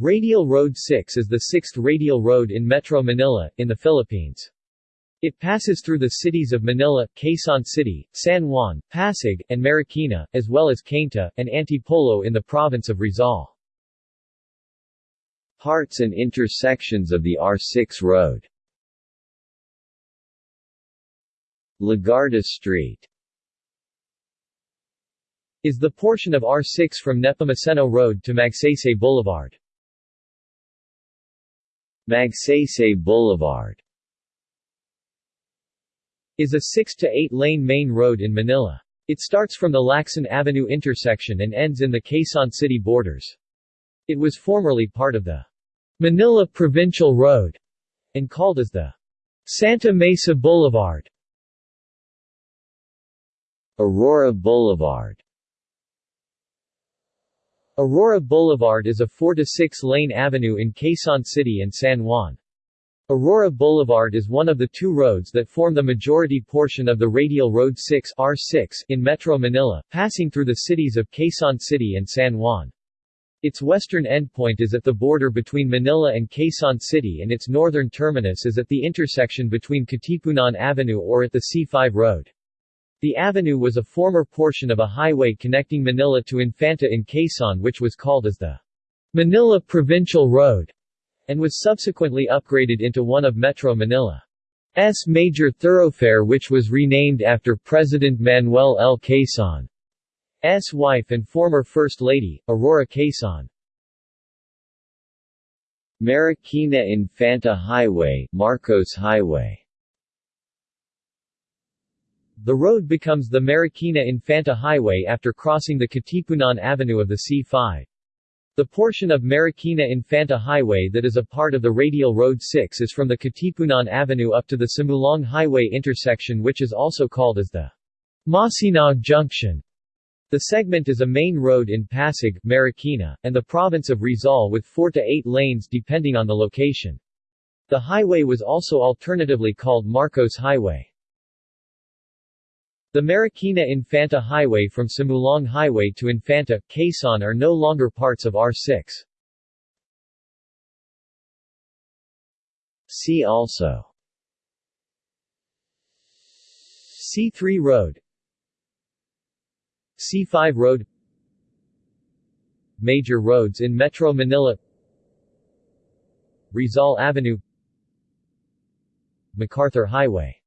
Radial Road 6 is the sixth radial road in Metro Manila, in the Philippines. It passes through the cities of Manila, Quezon City, San Juan, Pasig, and Marikina, as well as Cainta, and Antipolo in the province of Rizal. Parts and intersections of the R6 road Legarda Street is the portion of R6 from Nepomuceno Road to Magsaysay Boulevard. Magsaysay Boulevard is a 6 to 8 lane main road in Manila. It starts from the Lacson Avenue intersection and ends in the Quezon City borders. It was formerly part of the Manila Provincial Road and called as the Santa Mesa Boulevard. Aurora Boulevard Aurora Boulevard is a 4 to 6 lane avenue in Quezon City and San Juan. Aurora Boulevard is one of the two roads that form the majority portion of the Radial Road 6 R6 in Metro Manila, passing through the cities of Quezon City and San Juan. Its western endpoint is at the border between Manila and Quezon City and its northern terminus is at the intersection between Katipunan Avenue or at the C5 Road. The avenue was a former portion of a highway connecting Manila to Infanta in Quezon which was called as the Manila Provincial Road and was subsequently upgraded into one of Metro Manila's major thoroughfare which was renamed after President Manuel L. Quezon's wife and former First Lady, Aurora Quezon. Marikina Infanta Highway, Marcos Highway The road becomes the Marikina Infanta Highway after crossing the Katipunan Avenue of the C5. The portion of Marikina Infanta Highway that is a part of the Radial Road 6 is from the Katipunan Avenue up to the Sumulong Highway intersection which is also called as the Masinag Junction. The segment is a main road in Pasig, Marikina, and the province of Rizal with 4 to 8 lanes depending on the location. The highway was also alternatively called Marcos Highway. The Marikina Infanta Highway from Sumulong Highway to Infanta, Quezon are no longer parts of R6. See also C3 Road C5 Road Major roads in Metro Manila Rizal Avenue MacArthur Highway